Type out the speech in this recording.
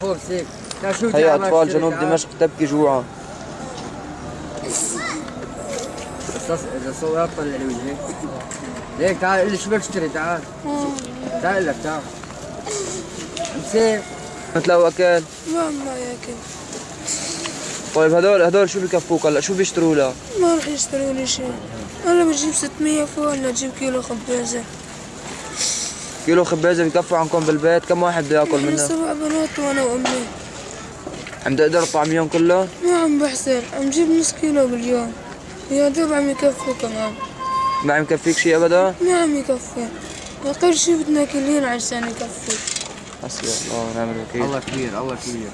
فوق سيك لا شو هي تعال أطفال جنوب تعال. دمشق تبكي جوعا. إذا صورت طلع لي وجهي. ليك تعال قل لي شو بدك تشتري؟ تعال. تعال لك تعال. امسك مثل أكل؟ ما ما ياكل. طيب هدول هدول شو بكفوك هلا؟ شو بيشتروا لك؟ ما راح يشتروا لي شيء. أنا بجيب 600 فوق ولا أجيب كيلو خبازة. كيلو خبازة بكفوا عنكم بالبيت كم واحد بده ياكل منها؟ سبع بنات وأنا وأمي. عم تقدر تطعميهم كلهم؟ ما عم بحسر عم جيب نص كيلو باليوم. يا دوب عم يكفوا كمان. ما عم يكفيك شيء أبدا؟ ما عم يكفي. أقل شيء بدنا كلين عشان يكفي. حسبي الله ونعم الوكيل. الله كبير الله كبير.